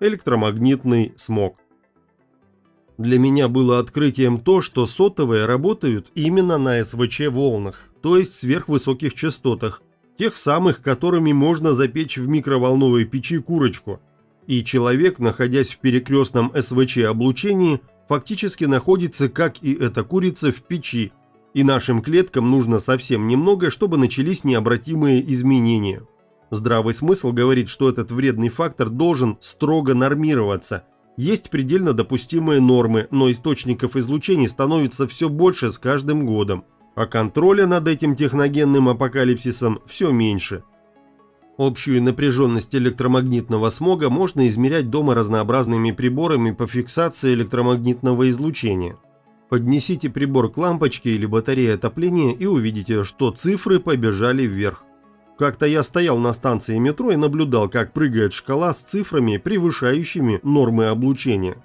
электромагнитный смог. Для меня было открытием то, что сотовые работают именно на СВЧ-волнах, то есть сверхвысоких частотах, тех самых, которыми можно запечь в микроволновой печи курочку. И человек, находясь в перекрестном СВЧ-облучении, фактически находится, как и эта курица, в печи, и нашим клеткам нужно совсем немного, чтобы начались необратимые изменения. Здравый смысл говорит, что этот вредный фактор должен строго нормироваться – есть предельно допустимые нормы, но источников излучений становится все больше с каждым годом, а контроля над этим техногенным апокалипсисом все меньше. Общую напряженность электромагнитного смога можно измерять дома разнообразными приборами по фиксации электромагнитного излучения. Поднесите прибор к лампочке или батарее отопления и увидите, что цифры побежали вверх. Как-то я стоял на станции метро и наблюдал, как прыгает шкала с цифрами, превышающими нормы облучения.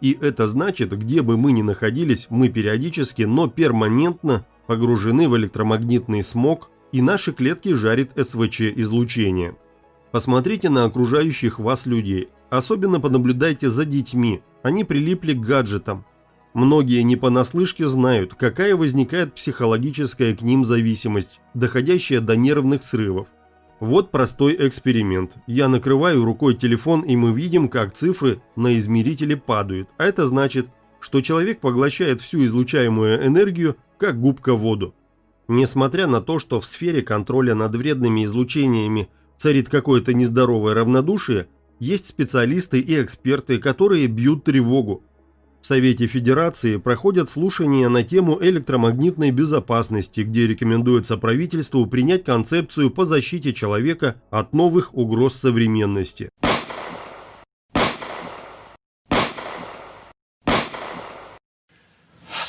И это значит, где бы мы ни находились, мы периодически, но перманентно погружены в электромагнитный смог, и наши клетки жарит СВЧ-излучение. Посмотрите на окружающих вас людей, особенно понаблюдайте за детьми, они прилипли к гаджетам, Многие не понаслышке знают, какая возникает психологическая к ним зависимость, доходящая до нервных срывов. Вот простой эксперимент. Я накрываю рукой телефон и мы видим, как цифры на измерителе падают, а это значит, что человек поглощает всю излучаемую энергию, как губка воду. Несмотря на то, что в сфере контроля над вредными излучениями царит какое-то нездоровое равнодушие, есть специалисты и эксперты, которые бьют тревогу, в Совете Федерации проходят слушания на тему электромагнитной безопасности, где рекомендуется правительству принять концепцию по защите человека от новых угроз современности.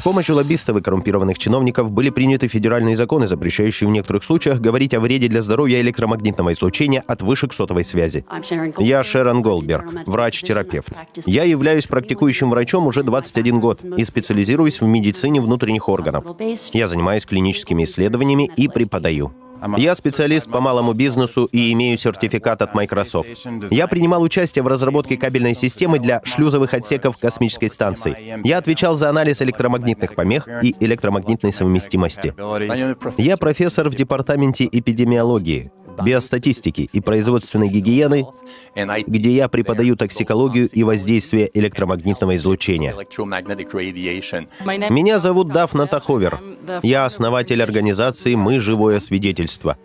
Помощью лоббистов и коррумпированных чиновников были приняты федеральные законы, запрещающие в некоторых случаях говорить о вреде для здоровья электромагнитного излучения от вышек сотовой связи. Я Шерон Голдберг, врач-терапевт. Я являюсь практикующим врачом уже 21 год и специализируюсь в медицине внутренних органов. Я занимаюсь клиническими исследованиями и преподаю. Я специалист по малому бизнесу и имею сертификат от Microsoft. Я принимал участие в разработке кабельной системы для шлюзовых отсеков космической станции. Я отвечал за анализ электромагнитных помех и электромагнитной совместимости. Я профессор в департаменте эпидемиологии биостатистики и производственной гигиены, где я преподаю токсикологию и воздействие электромагнитного излучения. Меня зовут Дафна Таховер. Я основатель организации «Мы – живое свидетельство».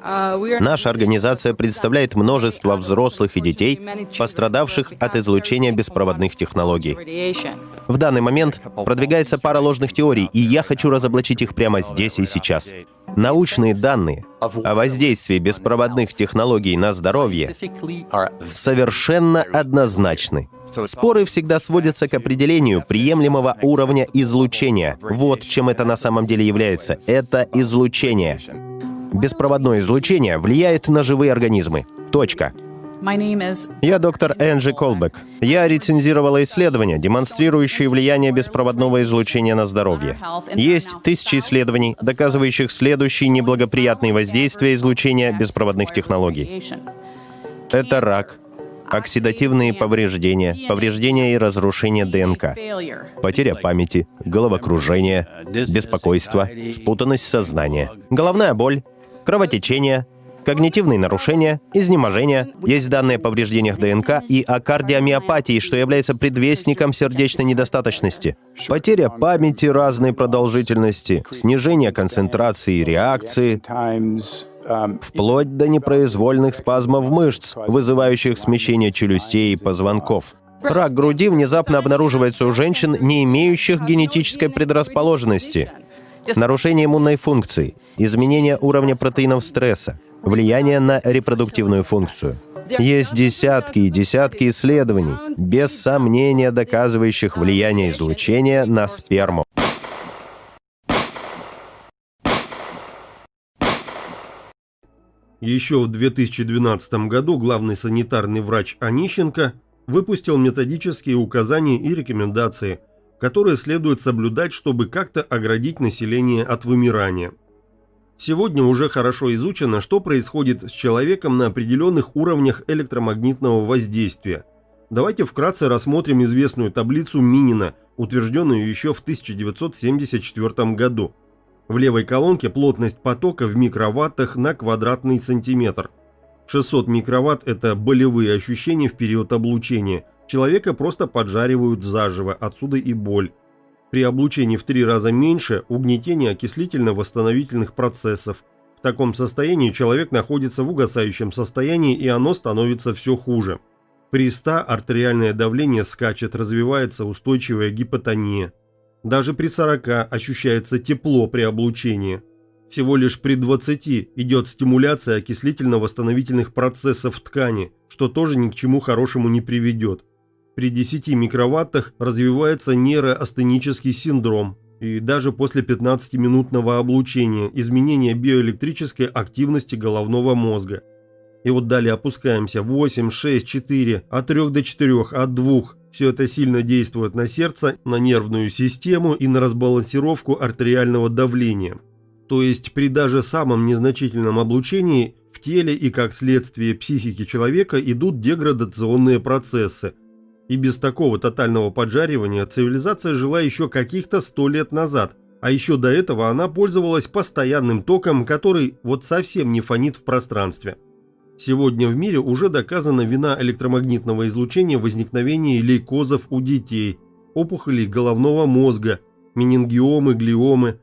Наша организация представляет множество взрослых и детей, пострадавших от излучения беспроводных технологий. В данный момент продвигается пара ложных теорий, и я хочу разоблачить их прямо здесь и сейчас. Научные данные о воздействии беспроводных технологий на здоровье совершенно однозначны. Споры всегда сводятся к определению приемлемого уровня излучения. Вот чем это на самом деле является. Это излучение. Беспроводное излучение влияет на живые организмы. Точка. Я доктор Энджи Колбек. Я рецензировала исследования, демонстрирующие влияние беспроводного излучения на здоровье. Есть тысячи исследований, доказывающих следующие неблагоприятные воздействия излучения беспроводных технологий. Это рак, оксидативные повреждения, повреждения и разрушение ДНК, потеря памяти, головокружение, беспокойство, спутанность сознания, головная боль, кровотечение, когнитивные нарушения, изнеможение, есть данные о повреждениях ДНК и о кардиомиопатии, что является предвестником сердечной недостаточности, потеря памяти разной продолжительности, снижение концентрации и реакции, вплоть до непроизвольных спазмов мышц, вызывающих смещение челюстей и позвонков. Рак груди внезапно обнаруживается у женщин, не имеющих генетической предрасположенности. Нарушение иммунной функции, изменение уровня протеинов стресса, влияние на репродуктивную функцию. Есть десятки и десятки исследований, без сомнения доказывающих влияние излучения на сперму. Еще в 2012 году главный санитарный врач Онищенко выпустил методические указания и рекомендации, которые следует соблюдать, чтобы как-то оградить население от вымирания. Сегодня уже хорошо изучено, что происходит с человеком на определенных уровнях электромагнитного воздействия. Давайте вкратце рассмотрим известную таблицу Минина, утвержденную еще в 1974 году. В левой колонке плотность потока в микроваттах на квадратный сантиметр. 600 микроватт – это болевые ощущения в период облучения. Человека просто поджаривают заживо, отсюда и боль. При облучении в три раза меньше – угнетение окислительно-восстановительных процессов. В таком состоянии человек находится в угасающем состоянии и оно становится все хуже. При 100 артериальное давление скачет, развивается устойчивая гипотония. Даже при 40 ощущается тепло при облучении. Всего лишь при 20 идет стимуляция окислительно-восстановительных процессов в ткани, что тоже ни к чему хорошему не приведет. При 10 микроваттах развивается нейроастенический синдром. И даже после 15-минутного облучения изменение биоэлектрической активности головного мозга – и вот далее опускаемся 8, 6, 4, от 3 до 4, от 2. Все это сильно действует на сердце, на нервную систему и на разбалансировку артериального давления. То есть при даже самом незначительном облучении в теле и как следствие психики человека идут деградационные процессы. И без такого тотального поджаривания цивилизация жила еще каких-то 100 лет назад, а еще до этого она пользовалась постоянным током, который вот совсем не фонит в пространстве. Сегодня в мире уже доказана вина электромагнитного излучения в возникновении лейкозов у детей, опухолей головного мозга, менингиомы, глиомы.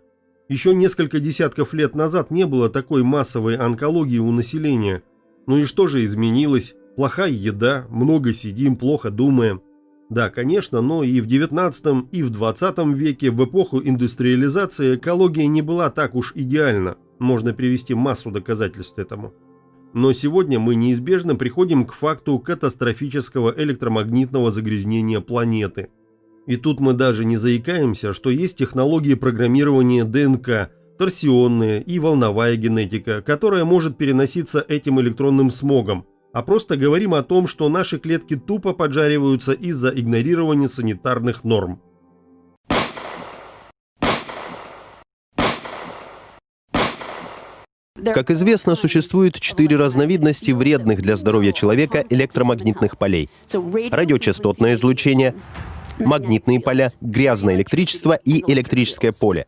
Еще несколько десятков лет назад не было такой массовой онкологии у населения. Ну и что же изменилось? Плохая еда, много сидим, плохо думаем. Да, конечно, но и в 19 и в 20 веке, в эпоху индустриализации, экология не была так уж идеальна. Можно привести массу доказательств этому. Но сегодня мы неизбежно приходим к факту катастрофического электромагнитного загрязнения планеты. И тут мы даже не заикаемся, что есть технологии программирования ДНК, торсионная и волновая генетика, которая может переноситься этим электронным смогом, а просто говорим о том, что наши клетки тупо поджариваются из-за игнорирования санитарных норм. Как известно, существует четыре разновидности вредных для здоровья человека электромагнитных полей. Радиочастотное излучение, магнитные поля, грязное электричество и электрическое поле.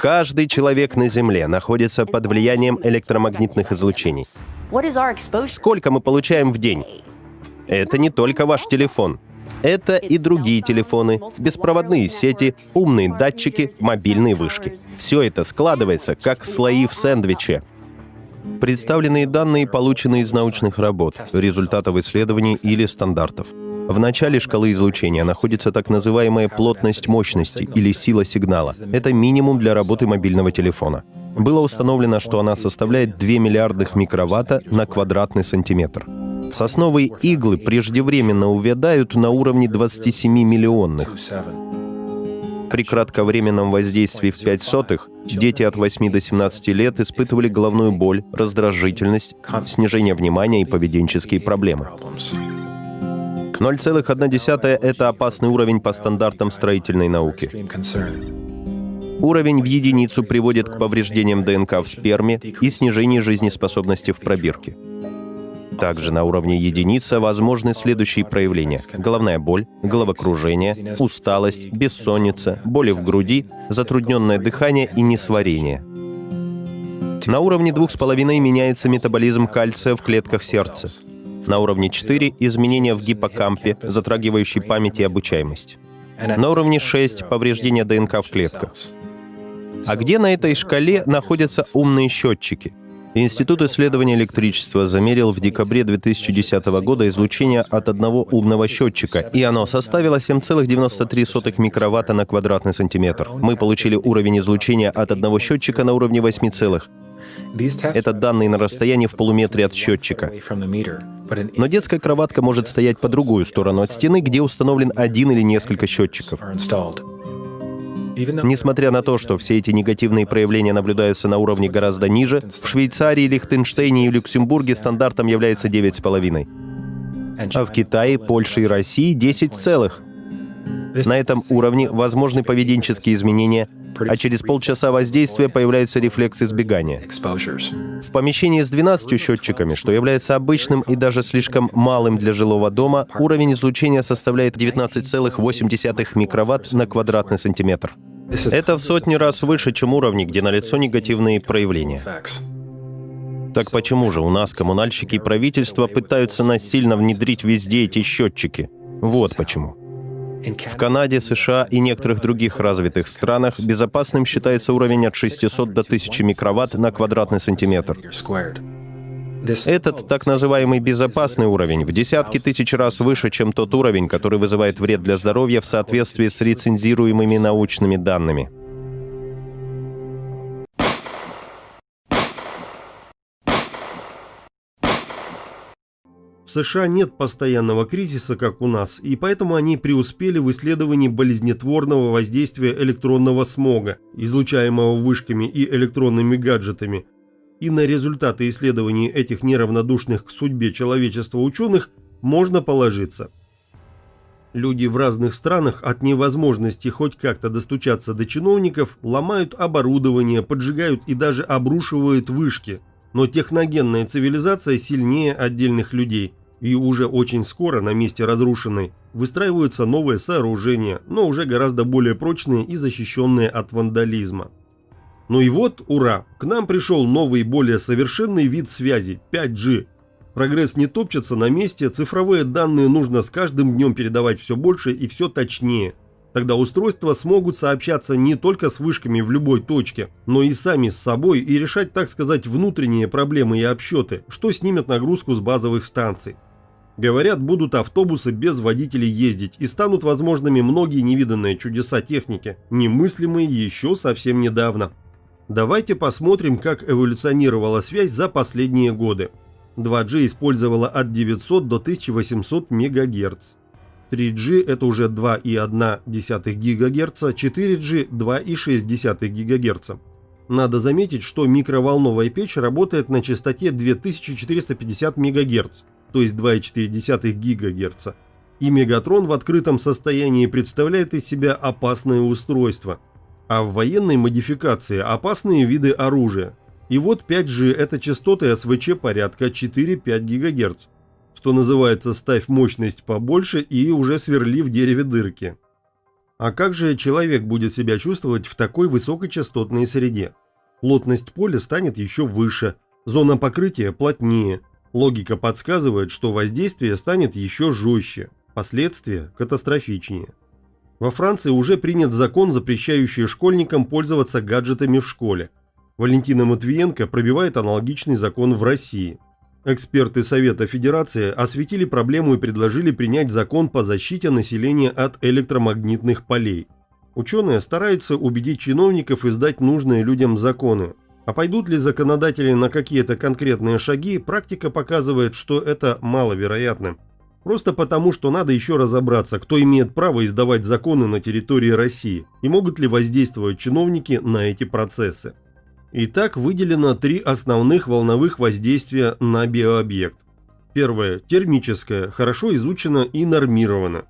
Каждый человек на Земле находится под влиянием электромагнитных излучений. Сколько мы получаем в день? Это не только ваш телефон. Это и другие телефоны, беспроводные сети, умные датчики, мобильные вышки. Все это складывается, как слои в сэндвиче. Представленные данные получены из научных работ, результатов исследований или стандартов. В начале шкалы излучения находится так называемая плотность мощности или сила сигнала. Это минимум для работы мобильного телефона. Было установлено, что она составляет 2 миллиардных микроватта на квадратный сантиметр. Сосновые иглы преждевременно увядают на уровне 27 миллионных. При кратковременном воздействии в 5 сотых дети от 8 до 17 лет испытывали головную боль, раздражительность, снижение внимания и поведенческие проблемы. 0,1 — это опасный уровень по стандартам строительной науки. Уровень в единицу приводит к повреждениям ДНК в сперме и снижению жизнеспособности в пробирке. Также на уровне единицы возможны следующие проявления. Головная боль, головокружение, усталость, бессонница, боли в груди, затрудненное дыхание и несварение. На уровне 2,5 меняется метаболизм кальция в клетках сердца. На уровне 4 — изменения в гиппокампе, затрагивающие память и обучаемость. На уровне 6 — повреждения ДНК в клетках. А где на этой шкале находятся умные счетчики — Институт исследования электричества замерил в декабре 2010 года излучение от одного умного счетчика, и оно составило 7,93 микроватта на квадратный сантиметр. Мы получили уровень излучения от одного счетчика на уровне 8 целых. Это данные на расстоянии в полуметре от счетчика. Но детская кроватка может стоять по другую сторону от стены, где установлен один или несколько счетчиков. Несмотря на то, что все эти негативные проявления наблюдаются на уровне гораздо ниже, в Швейцарии, Лихтенштейне и Люксембурге стандартом является 9,5. А в Китае, Польше и России 10 целых. На этом уровне возможны поведенческие изменения, а через полчаса воздействия появляется рефлекс избегания. В помещении с 12 счетчиками, что является обычным и даже слишком малым для жилого дома, уровень излучения составляет 19,8 микроватт на квадратный сантиметр. Это в сотни раз выше, чем уровни, где налицо негативные проявления. Так почему же у нас коммунальщики и правительство пытаются насильно внедрить везде эти счетчики? Вот почему. В Канаде, США и некоторых других развитых странах безопасным считается уровень от 600 до 1000 микроватт на квадратный сантиметр. Этот так называемый безопасный уровень в десятки тысяч раз выше, чем тот уровень, который вызывает вред для здоровья в соответствии с рецензируемыми научными данными. США нет постоянного кризиса, как у нас, и поэтому они преуспели в исследовании болезнетворного воздействия электронного смога, излучаемого вышками и электронными гаджетами. И на результаты исследований этих неравнодушных к судьбе человечества ученых можно положиться. Люди в разных странах от невозможности хоть как-то достучаться до чиновников ломают оборудование, поджигают и даже обрушивают вышки. Но техногенная цивилизация сильнее отдельных людей – и уже очень скоро на месте разрушенной выстраиваются новые сооружения, но уже гораздо более прочные и защищенные от вандализма. Ну и вот, ура, к нам пришел новый более совершенный вид связи – 5G. Прогресс не топчется на месте, цифровые данные нужно с каждым днем передавать все больше и все точнее. Тогда устройства смогут сообщаться не только с вышками в любой точке, но и сами с собой и решать, так сказать, внутренние проблемы и обсчеты, что снимет нагрузку с базовых станций. Говорят, будут автобусы без водителей ездить и станут возможными многие невиданные чудеса техники, немыслимые еще совсем недавно. Давайте посмотрим, как эволюционировала связь за последние годы. 2G использовала от 900 до 1800 МГц. 3G это уже 2,1 ГГц, 4G 2,6 ГГц. Надо заметить, что микроволновая печь работает на частоте 2450 МГц, то есть 2,4 ГГц. И Мегатрон в открытом состоянии представляет из себя опасное устройство. А в военной модификации опасные виды оружия. И вот 5G это частоты СВЧ порядка 4-5 ГГц что называется «ставь мощность побольше и уже сверли в дереве дырки». А как же человек будет себя чувствовать в такой высокочастотной среде? Плотность поля станет еще выше, зона покрытия плотнее. Логика подсказывает, что воздействие станет еще жестче, последствия катастрофичнее. Во Франции уже принят закон, запрещающий школьникам пользоваться гаджетами в школе. Валентина Матвиенко пробивает аналогичный закон в России. Эксперты Совета Федерации осветили проблему и предложили принять закон по защите населения от электромагнитных полей. Ученые стараются убедить чиновников издать нужные людям законы. А пойдут ли законодатели на какие-то конкретные шаги, практика показывает, что это маловероятно. Просто потому, что надо еще разобраться, кто имеет право издавать законы на территории России и могут ли воздействовать чиновники на эти процессы. Итак, выделено три основных волновых воздействия на биообъект. Первое – термическое, хорошо изучено и нормировано.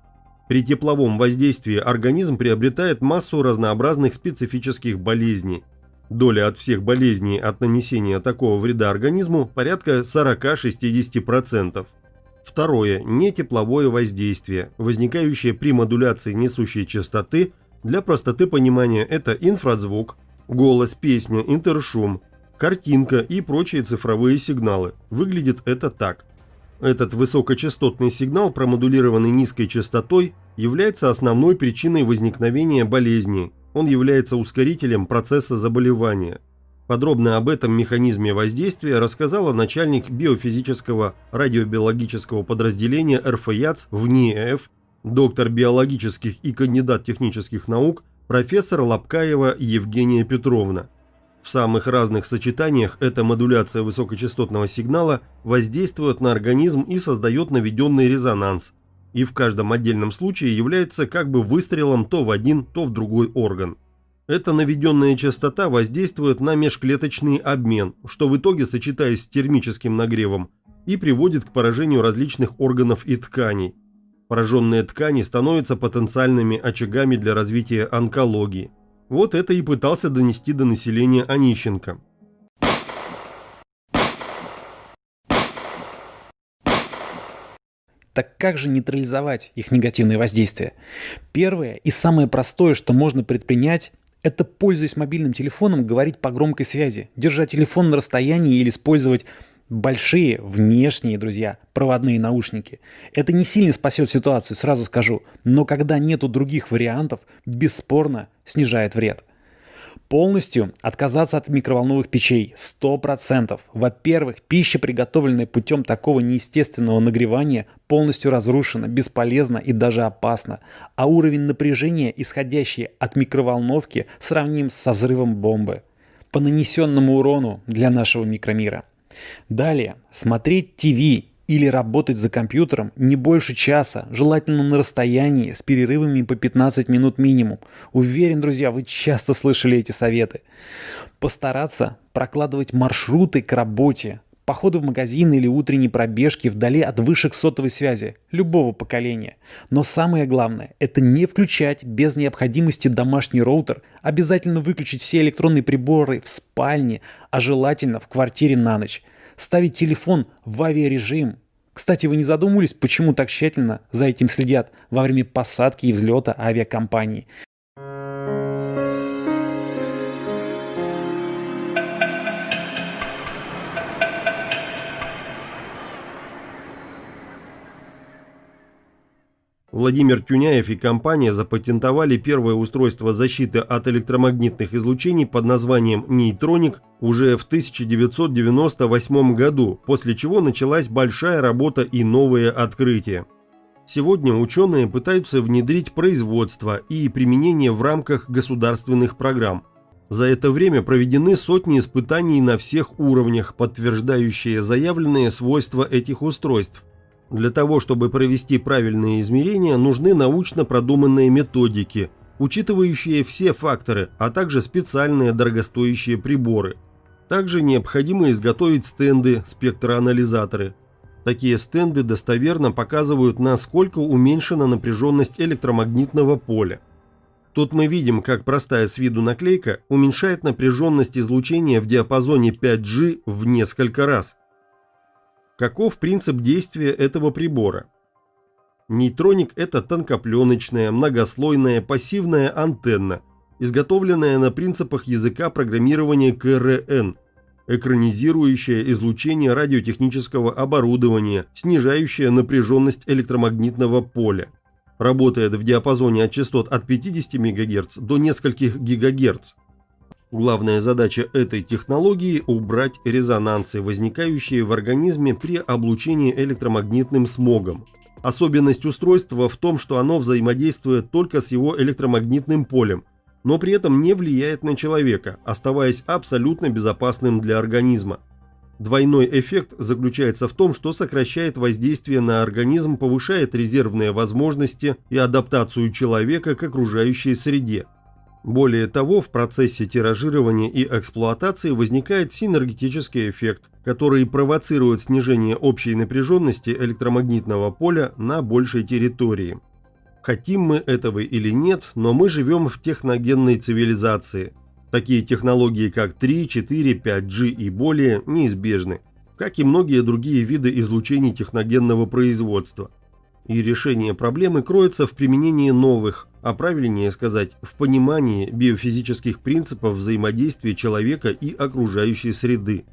При тепловом воздействии организм приобретает массу разнообразных специфических болезней. Доля от всех болезней от нанесения такого вреда организму порядка 40-60%. Второе – нетепловое воздействие, возникающее при модуляции несущей частоты. Для простоты понимания это инфразвук, Голос, песня, интершум, картинка и прочие цифровые сигналы. Выглядит это так. Этот высокочастотный сигнал, промодулированный низкой частотой, является основной причиной возникновения болезни. Он является ускорителем процесса заболевания. Подробно об этом механизме воздействия рассказала начальник биофизического радиобиологического подразделения РФЯЦ в НИЭФ, доктор биологических и кандидат технических наук профессор Лапкаева Евгения Петровна. В самых разных сочетаниях эта модуляция высокочастотного сигнала воздействует на организм и создает наведенный резонанс, и в каждом отдельном случае является как бы выстрелом то в один, то в другой орган. Эта наведенная частота воздействует на межклеточный обмен, что в итоге, сочетаясь с термическим нагревом, и приводит к поражению различных органов и тканей, Пораженные ткани становятся потенциальными очагами для развития онкологии. Вот это и пытался донести до населения Онищенко. Так как же нейтрализовать их негативное воздействие? Первое и самое простое, что можно предпринять, это, пользуясь мобильным телефоном, говорить по громкой связи, держать телефон на расстоянии или использовать большие внешние, друзья, проводные наушники. Это не сильно спасет ситуацию, сразу скажу, но когда нету других вариантов, бесспорно снижает вред. Полностью отказаться от микроволновых печей 100%. Во-первых, пища, приготовленная путем такого неестественного нагревания, полностью разрушена, бесполезна и даже опасна. А уровень напряжения, исходящий от микроволновки, сравним со взрывом бомбы. По нанесенному урону для нашего микромира. Далее, смотреть ТВ или работать за компьютером не больше часа, желательно на расстоянии, с перерывами по 15 минут минимум. Уверен, друзья, вы часто слышали эти советы. Постараться прокладывать маршруты к работе, походы в магазин или утренние пробежки вдали от вышек сотовой связи любого поколения. Но самое главное – это не включать без необходимости домашний роутер, обязательно выключить все электронные приборы в спальне, а желательно в квартире на ночь – ставить телефон в авиарежим. Кстати, вы не задумывались, почему так тщательно за этим следят во время посадки и взлета авиакомпании? Владимир Тюняев и компания запатентовали первое устройство защиты от электромагнитных излучений под названием «Нейтроник» уже в 1998 году, после чего началась большая работа и новые открытия. Сегодня ученые пытаются внедрить производство и применение в рамках государственных программ. За это время проведены сотни испытаний на всех уровнях, подтверждающие заявленные свойства этих устройств – для того, чтобы провести правильные измерения, нужны научно продуманные методики, учитывающие все факторы, а также специальные дорогостоящие приборы. Также необходимо изготовить стенды, спектроанализаторы. Такие стенды достоверно показывают, насколько уменьшена напряженность электромагнитного поля. Тут мы видим, как простая с виду наклейка уменьшает напряженность излучения в диапазоне 5G в несколько раз. Каков принцип действия этого прибора? Нейтроник – это тонкопленочная, многослойная, пассивная антенна, изготовленная на принципах языка программирования КРН, экранизирующая излучение радиотехнического оборудования, снижающая напряженность электромагнитного поля. Работает в диапазоне от частот от 50 МГц до нескольких ГГц. Главная задача этой технологии – убрать резонансы, возникающие в организме при облучении электромагнитным смогом. Особенность устройства в том, что оно взаимодействует только с его электромагнитным полем, но при этом не влияет на человека, оставаясь абсолютно безопасным для организма. Двойной эффект заключается в том, что сокращает воздействие на организм, повышает резервные возможности и адаптацию человека к окружающей среде. Более того, в процессе тиражирования и эксплуатации возникает синергетический эффект, который провоцирует снижение общей напряженности электромагнитного поля на большей территории. Хотим мы этого или нет, но мы живем в техногенной цивилизации. Такие технологии, как 3, 4, 5G и более, неизбежны, как и многие другие виды излучений техногенного производства – и решение проблемы кроется в применении новых, а правильнее сказать, в понимании биофизических принципов взаимодействия человека и окружающей среды.